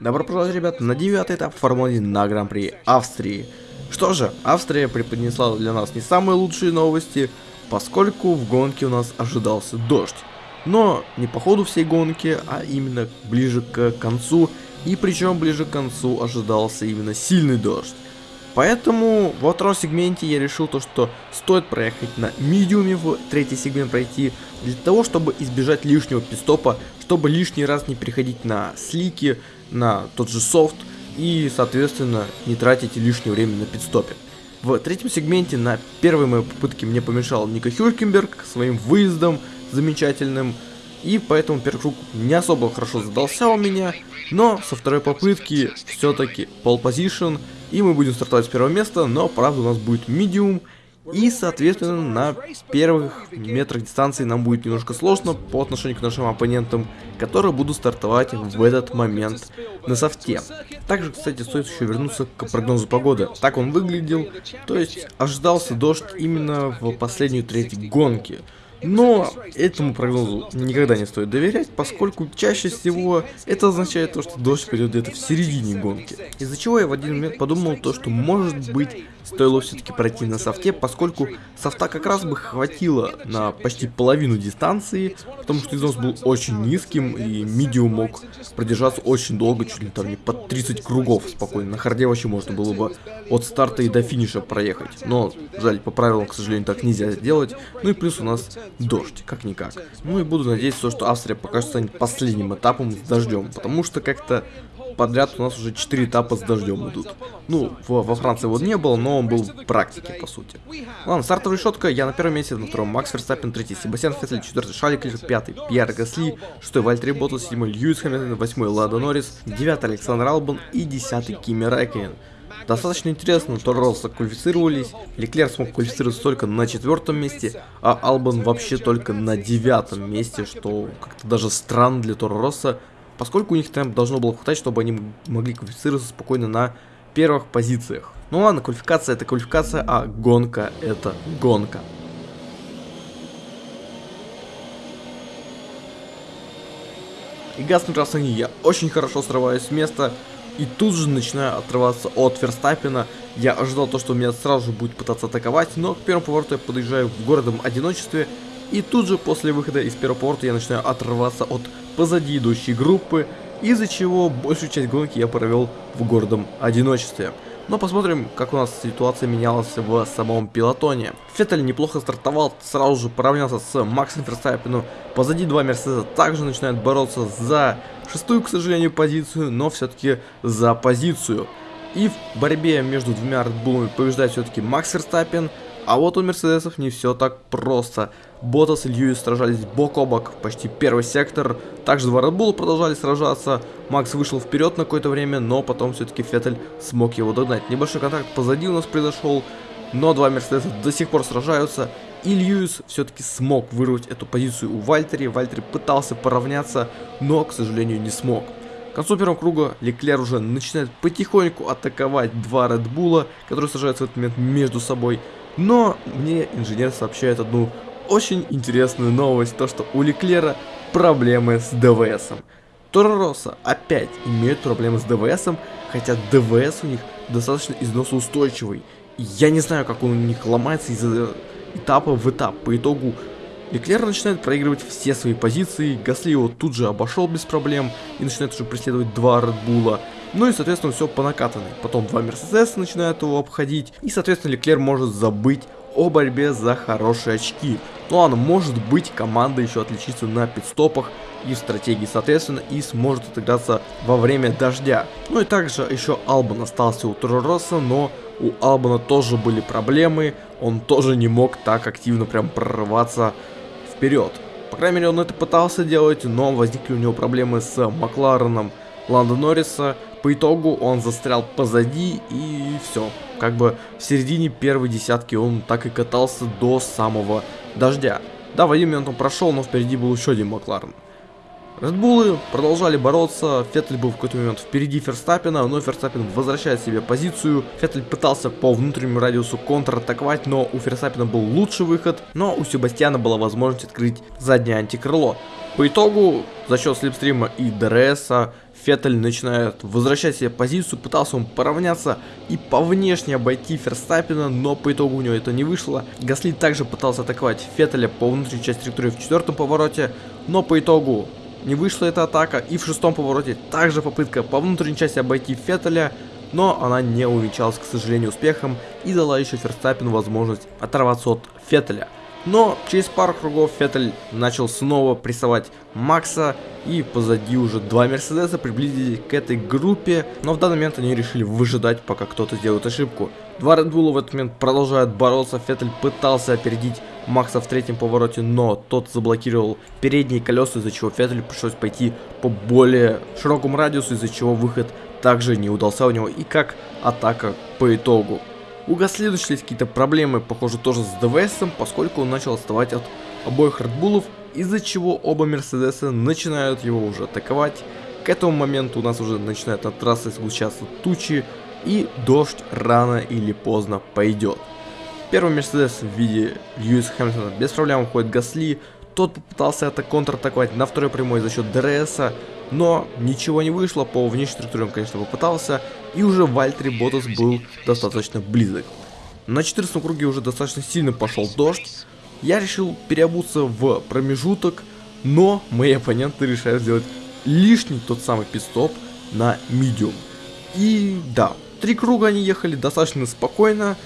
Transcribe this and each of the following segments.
Добро пожаловать, ребят, на девятый этап Формулы на Гран-при Австрии. Что же, Австрия преподнесла для нас не самые лучшие новости, поскольку в гонке у нас ожидался дождь. Но не по ходу всей гонки, а именно ближе к концу, и причем ближе к концу ожидался именно сильный дождь. Поэтому во втором сегменте я решил то, что стоит проехать на медиуме в третий сегмент пройти, для того, чтобы избежать лишнего пистопа, чтобы лишний раз не переходить на слики, на тот же софт и, соответственно, не тратить лишнее время на пидстопе. В третьем сегменте на первой моей попытке мне помешал Ника Хюлькенберг своим выездом замечательным, и поэтому первый круг не особо хорошо задался у меня, но со второй попытки все-таки pole position, и мы будем стартовать с первого места, но правда у нас будет медиум, и, соответственно, на первых метрах дистанции нам будет немножко сложно по отношению к нашим оппонентам, которые будут стартовать в этот момент на софте. Также, кстати, стоит еще вернуться к прогнозу погоды. Так он выглядел, то есть ожидался дождь именно в последнюю треть гонки. Но этому прогнозу никогда не стоит доверять, поскольку чаще всего это означает то, что дождь придет где-то в середине гонки. Из-за чего я в один момент подумал то, что может быть стоило все-таки пройти на софте, поскольку софта как раз бы хватило на почти половину дистанции, потому что износ был очень низким и медиум мог продержаться очень долго, чуть ли там не под 30 кругов спокойно. На харде вообще можно было бы от старта и до финиша проехать, но жаль, по правилам, к сожалению, так нельзя сделать. Ну и плюс у нас дождь, как-никак. Ну и буду надеяться, что Австрия пока что станет последним этапом с дождем, потому что как-то подряд у нас уже 4 этапа с дождем идут. Ну, во, во Франции вот не было, но он был в практике, по сути. Ладно, стартовая решетка, я на первом месте, на втором Макс Верстаппен, третий Себастьян Феттель, четвертый Шарль Леклер, пятый Пьер Гасли, шестой Валттери Боттас, седьмой Льюис Хэмилтон, восьмой Ландо Норрис, девятый Александр Албон и десятый Кими Райкконен. Достаточно интересно, Торо Росса квалифицировались, Леклер смог квалифицироваться только на четвертом месте, а Албан вообще только на девятом месте, что как-то даже странно для Торо Росса, поскольку у них там должно было хватать, чтобы они могли квалифицироваться спокойно на первых позициях. Ну ладно, квалификация это квалификация, а гонка это гонка. И газ на я очень хорошо срываюсь с места, и тут же начинаю отрываться от Ферстаппина. Я ожидал то, что меня сразу же будет пытаться атаковать, но к первому повороту я подъезжаю в городом одиночестве. И тут же после выхода из первого поворота я начинаю отрываться от позади идущей группы, из-за чего большую часть гонки я провел в городом одиночестве. Но посмотрим, как у нас ситуация менялась в самом пилотоне. Феттель неплохо стартовал, сразу же поравнялся с Максом Ферстаппином. Позади два Мерседеса также начинают бороться за шестую, к сожалению, позицию, но все-таки за позицию. И в борьбе между двумя Редбулами побеждает все-таки Макс Ферстаппин, а вот у Мерседесов не все так просто. Ботас и Льюис сражались бок о бок, почти первый сектор. Также два Red продолжали сражаться. Макс вышел вперед на какое-то время, но потом все-таки Феттель смог его догнать. Небольшой контакт позади у нас произошел, но два Мерседеса до сих пор сражаются. И Льюис все-таки смог вырвать эту позицию у Вальтери. Вальтери пытался поравняться, но, к сожалению, не смог. К концу первого круга Леклер уже начинает потихоньку атаковать два Редбула, которые сражаются в этот момент между собой. Но мне инженер сообщает одну очень интересную новость, то что у Леклера проблемы с ДВСом. Торо опять имеют проблемы с ДВСом, хотя ДВС у них достаточно износоустойчивый. я не знаю, как он у них ломается из этапа в этап. По итогу Леклер начинает проигрывать все свои позиции, Гасли его тут же обошел без проблем и начинает уже преследовать два Редбула. Ну и, соответственно, все по накатанной. Потом два Мерседеса начинают его обходить, и, соответственно, Леклер может забыть о борьбе за хорошие очки. Ну ладно, может быть команда еще отличится на пидстопах и в стратегии соответственно и сможет отыграться во время дождя. Ну и также еще Албан остался у Торороса, но у Албана тоже были проблемы, он тоже не мог так активно прям прорываться вперед. По крайней мере он это пытался делать, но возникли у него проблемы с Маклареном Ланда Норриса. По итогу он застрял позади и все. Как бы в середине первой десятки он так и катался до самого дождя. Да, в один момент он прошел, но впереди был еще один Макларен. Редбулы продолжали бороться, Феттель был в какой-то момент впереди Ферстаппина, но Ферстаппин возвращает себе позицию. Феттель пытался по внутреннему радиусу контратаковать, но у Ферстаппина был лучший выход, но у Себастьяна была возможность открыть заднее антикрыло. По итогу, за счет слепстрима и ДРСа, Феттель начинает возвращать себе позицию, пытался он поравняться и по внешне обойти Ферстаппина, но по итогу у него это не вышло. Гасли также пытался атаковать Феттеля по внутренней части траектории в четвертом повороте, но по итогу не вышла эта атака. И в шестом повороте также попытка по внутренней части обойти Феттеля, но она не увенчалась, к сожалению, успехом и дала еще Ферстаппину возможность оторваться от Феттеля. Но через пару кругов Феттель начал снова прессовать Макса, и позади уже два Мерседеса приблизились к этой группе, но в данный момент они решили выжидать, пока кто-то сделает ошибку. Два Bull в этот момент продолжают бороться, Феттель пытался опередить Макса в третьем повороте, но тот заблокировал передние колеса, из-за чего Феттелю пришлось пойти по более широкому радиусу, из-за чего выход также не удался у него и как атака по итогу. У Гасли начались какие-то проблемы, похоже, тоже с ДВСом, поскольку он начал отставать от обоих Редбулов, из-за чего оба Мерседеса начинают его уже атаковать. К этому моменту у нас уже начинает от трассы сгущаться тучи, и дождь рано или поздно пойдет. Первый Мерседес в виде Льюиса Хэмилтона без проблем уходит Гасли, тот попытался это контратаковать на второй прямой за счет ДРСа, но ничего не вышло, по внешней структуре он, конечно, попытался, и уже Вальтри Ботас был достаточно близок. На 14 круге уже достаточно сильно пошел дождь, я решил переобуться в промежуток, но мои оппоненты решают сделать лишний тот самый пистоп на медиум. И да, три круга они ехали достаточно спокойно,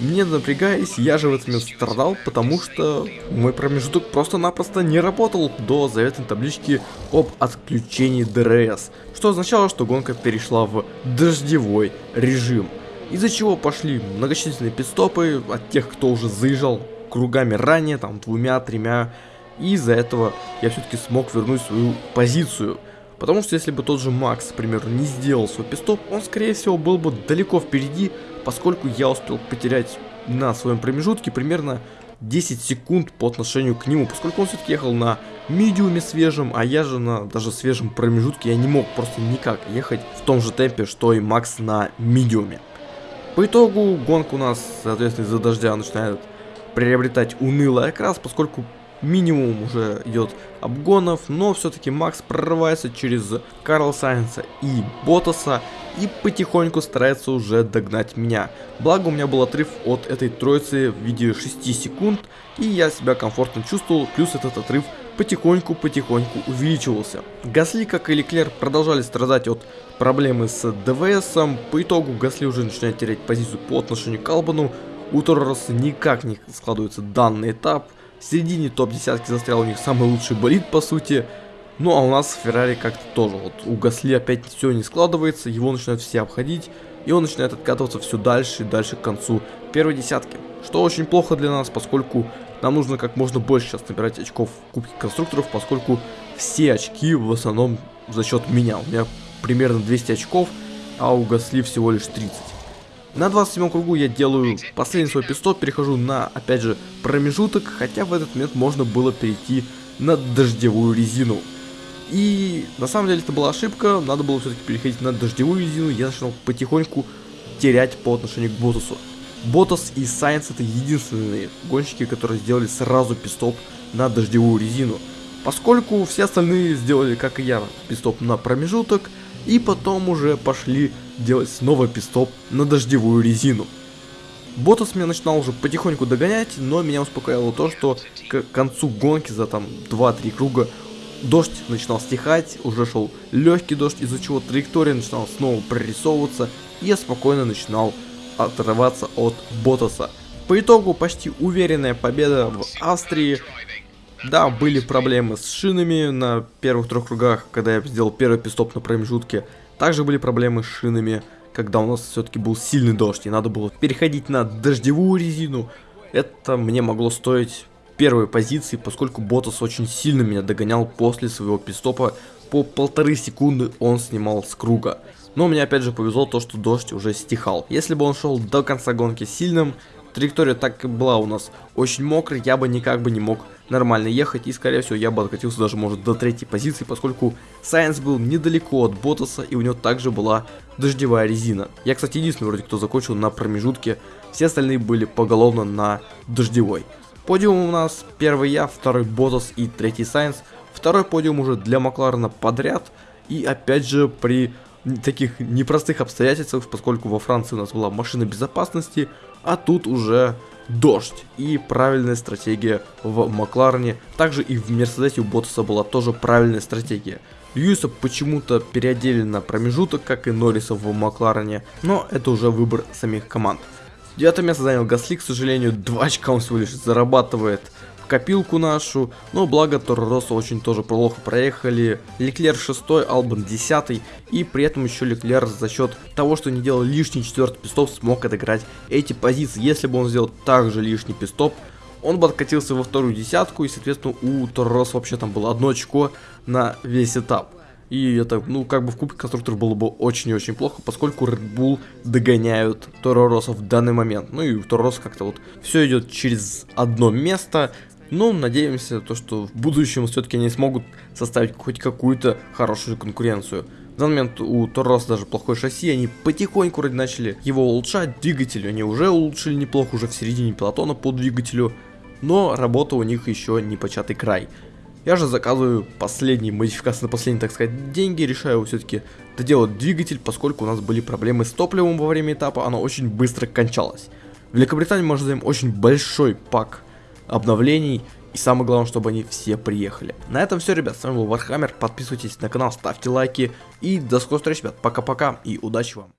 не напрягаясь, я же в этом страдал, потому что мой промежуток просто-напросто не работал до заветной таблички об отключении ДРС, что означало, что гонка перешла в дождевой режим, из-за чего пошли многочисленные питстопы от тех, кто уже заезжал кругами ранее, там двумя-тремя, и из-за этого я все-таки смог вернуть свою позицию. Потому что если бы тот же Макс, к примеру, не сделал свой питстоп, он скорее всего был бы далеко впереди, поскольку я успел потерять на своем промежутке примерно 10 секунд по отношению к нему, поскольку он все-таки ехал на медиуме свежем, а я же на даже свежем промежутке, я не мог просто никак ехать в том же темпе, что и Макс на медиуме. По итогу гонка у нас, соответственно, из-за дождя начинает приобретать унылый окрас, поскольку минимум уже идет обгонов, но все-таки Макс прорывается через Карла Сайенса и Ботаса и потихоньку старается уже догнать меня. Благо у меня был отрыв от этой троицы в виде 6 секунд, и я себя комфортно чувствовал, плюс этот отрыв потихоньку-потихоньку увеличивался. Гасли, как и Леклер, продолжали страдать от проблемы с ДВСом, по итогу Гасли уже начинает терять позицию по отношению к Албану, у Торроса никак не складывается данный этап, в середине топ-десятки застрял у них самый лучший болид, по сути. Ну а у нас Феррари как-то тоже. Вот у Гасли опять все не складывается, его начинают все обходить. И он начинает откатываться все дальше и дальше к концу первой десятки. Что очень плохо для нас, поскольку нам нужно как можно больше сейчас набирать очков в Кубке Конструкторов, поскольку все очки в основном за счет меня. У меня примерно 200 очков, а у Гасли всего лишь 30. На 27 кругу я делаю последний свой пистол, перехожу на, опять же, промежуток, хотя в этот момент можно было перейти на дождевую резину. И на самом деле это была ошибка, надо было все-таки переходить на дождевую резину, я начал потихоньку терять по отношению к Ботасу. Ботас и Сайенс это единственные гонщики, которые сделали сразу пистоп на дождевую резину. Поскольку все остальные сделали, как и я, пистоп на промежуток, и потом уже пошли делать снова пистоп на дождевую резину. Ботас меня начинал уже потихоньку догонять, но меня успокаивало то, что к концу гонки за там 2-3 круга дождь начинал стихать, уже шел легкий дождь, из-за чего траектория начинала снова прорисовываться, и я спокойно начинал отрываться от Ботаса. По итогу почти уверенная победа в Австрии. Да, были проблемы с шинами на первых трех кругах, когда я сделал первый пистоп на промежутке. Также были проблемы с шинами, когда у нас все-таки был сильный дождь, и надо было переходить на дождевую резину. Это мне могло стоить первой позиции, поскольку Ботас очень сильно меня догонял после своего пистопа. По полторы секунды он снимал с круга. Но мне опять же повезло то, что дождь уже стихал. Если бы он шел до конца гонки сильным, траектория так и была у нас очень мокрая, я бы никак бы не мог нормально ехать, и скорее всего я бы откатился даже может до третьей позиции, поскольку Сайенс был недалеко от Ботаса, и у него также была дождевая резина. Я, кстати, единственный вроде кто закончил на промежутке, все остальные были поголовно на дождевой. Подиум у нас первый я, второй Ботас и третий Сайенс. Второй подиум уже для Макларена подряд. И опять же при таких непростых обстоятельствах, поскольку во Франции у нас была машина безопасности, а тут уже дождь. И правильная стратегия в Макларене, также и в Мерседесе у Ботаса была тоже правильная стратегия. Льюиса почему-то переодели на промежуток, как и Норриса в Макларене, но это уже выбор самих команд. Девятое место занял Гасли, к сожалению, 2 очка он всего лишь зарабатывает в копилку нашу, но благо Торо Россо очень тоже плохо проехали. Леклер 6, Албан 10, и при этом еще Леклер за счет того, что не делал лишний четвертый пистоп, смог отыграть эти позиции. Если бы он сделал также лишний пистоп, он бы откатился во вторую десятку, и, соответственно, у Торрос вообще там было одно очко на весь этап. И это, ну, как бы в Кубке Конструкторов было бы очень и очень плохо, поскольку Red Bull догоняют Торороса в данный момент. Ну и у Торороса как-то вот все идет через одно место. Но надеемся, то, что в будущем все-таки они смогут составить хоть какую-то хорошую конкуренцию. В данный момент у Торроса даже плохое шасси, они потихоньку вроде начали его улучшать, двигатель они уже улучшили неплохо, уже в середине пилотона по двигателю но работа у них еще не початый край. Я же заказываю последние модификации на последние, так сказать, деньги, решаю все-таки доделать двигатель, поскольку у нас были проблемы с топливом во время этапа, оно очень быстро кончалось. В Великобритании мы ожидаем очень большой pack обновлений, и самое главное, чтобы они все приехали. На этом все, ребят, с вами был Вархаммер, подписывайтесь на канал, ставьте лайки, и до скорых встреч, ребят, пока-пока, и удачи вам.